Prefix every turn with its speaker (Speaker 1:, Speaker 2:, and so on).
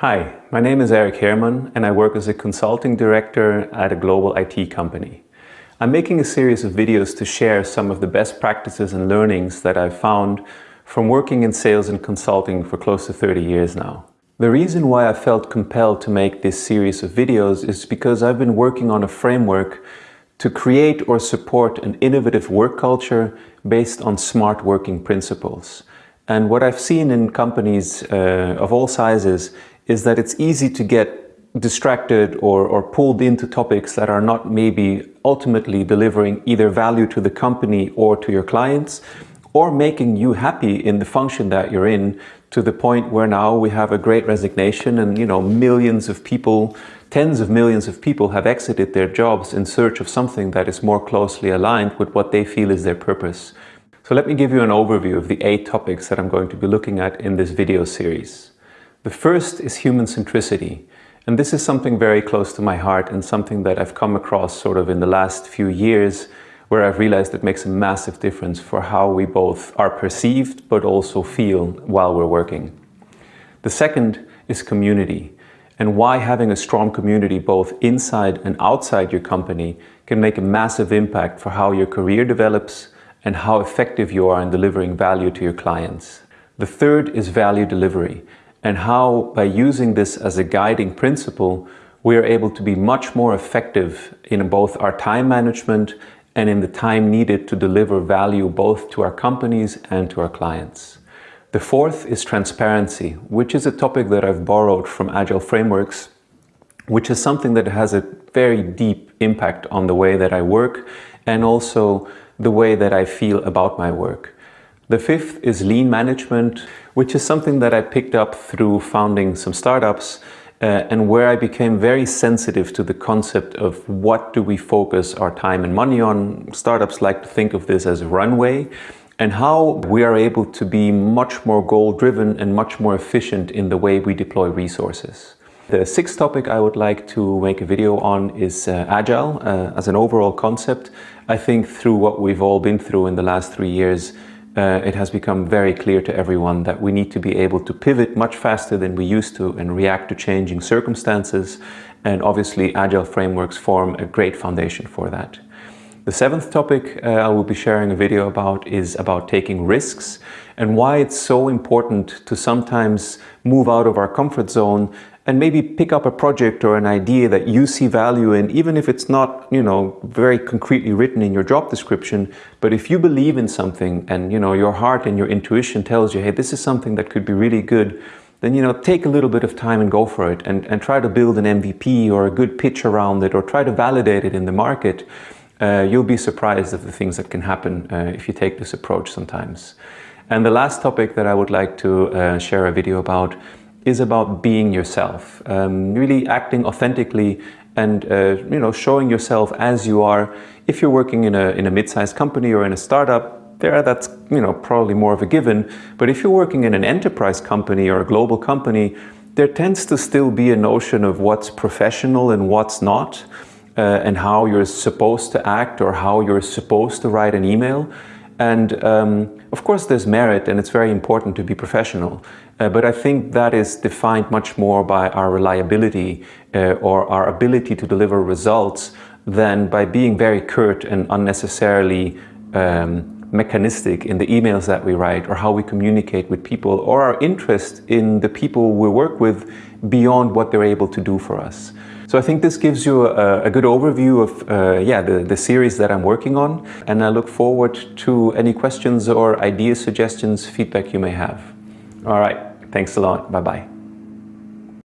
Speaker 1: Hi, my name is Eric Herman and I work as a consulting director at a global IT company. I'm making a series of videos to share some of the best practices and learnings that I've found from working in sales and consulting for close to 30 years now. The reason why I felt compelled to make this series of videos is because I've been working on a framework to create or support an innovative work culture based on smart working principles. And what I've seen in companies uh, of all sizes is that it's easy to get distracted or, or pulled into topics that are not maybe ultimately delivering either value to the company or to your clients or making you happy in the function that you're in to the point where now we have a great resignation and you know millions of people tens of millions of people have exited their jobs in search of something that is more closely aligned with what they feel is their purpose. So let me give you an overview of the eight topics that I'm going to be looking at in this video series the first is human centricity. And this is something very close to my heart and something that I've come across sort of in the last few years where I've realized it makes a massive difference for how we both are perceived but also feel while we're working. The second is community and why having a strong community both inside and outside your company can make a massive impact for how your career develops and how effective you are in delivering value to your clients. The third is value delivery and how by using this as a guiding principle, we are able to be much more effective in both our time management and in the time needed to deliver value both to our companies and to our clients. The fourth is transparency, which is a topic that I've borrowed from Agile Frameworks, which is something that has a very deep impact on the way that I work and also the way that I feel about my work. The fifth is lean management, which is something that I picked up through founding some startups uh, and where I became very sensitive to the concept of what do we focus our time and money on. Startups like to think of this as a runway and how we are able to be much more goal-driven and much more efficient in the way we deploy resources. The sixth topic I would like to make a video on is uh, Agile uh, as an overall concept. I think through what we've all been through in the last three years, uh, it has become very clear to everyone that we need to be able to pivot much faster than we used to and react to changing circumstances. And obviously, Agile frameworks form a great foundation for that. The seventh topic uh, I will be sharing a video about is about taking risks and why it's so important to sometimes move out of our comfort zone and maybe pick up a project or an idea that you see value in, even if it's not, you know, very concretely written in your job description. But if you believe in something and, you know, your heart and your intuition tells you, hey, this is something that could be really good, then, you know, take a little bit of time and go for it and, and try to build an MVP or a good pitch around it or try to validate it in the market. Uh, you'll be surprised of the things that can happen uh, if you take this approach sometimes. And the last topic that I would like to uh, share a video about is about being yourself, um, really acting authentically and uh, you know showing yourself as you are. If you're working in a, in a mid-sized company or in a startup, there that's you know probably more of a given. But if you're working in an enterprise company or a global company, there tends to still be a notion of what's professional and what's not, uh, and how you're supposed to act or how you're supposed to write an email. And um, of course there's merit and it's very important to be professional. Uh, but I think that is defined much more by our reliability uh, or our ability to deliver results than by being very curt and unnecessarily um, mechanistic in the emails that we write or how we communicate with people or our interest in the people we work with beyond what they're able to do for us. So I think this gives you a, a good overview of uh, yeah, the, the series that I'm working on and I look forward to any questions or ideas, suggestions, feedback you may have. All right, thanks a lot. Bye-bye.